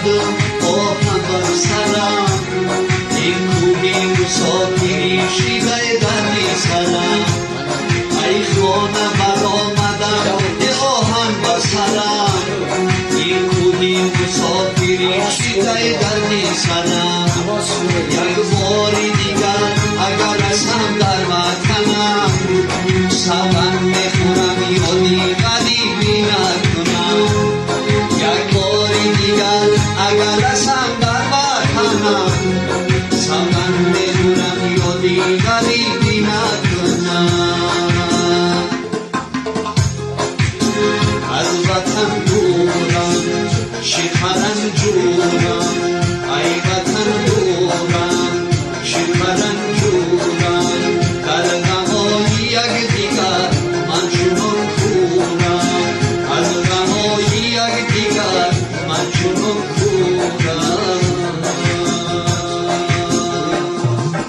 مردم آهم بر سرم این کوهی مسافری شیوه در سرم ای خانه بر آمدم یه آهن بر این کوهی مسافری شیوه در سرم یک باری اگر از هم در وطنم سبن می‌خورم یادی غریبی نکنم از وطن دورم شکرم جورم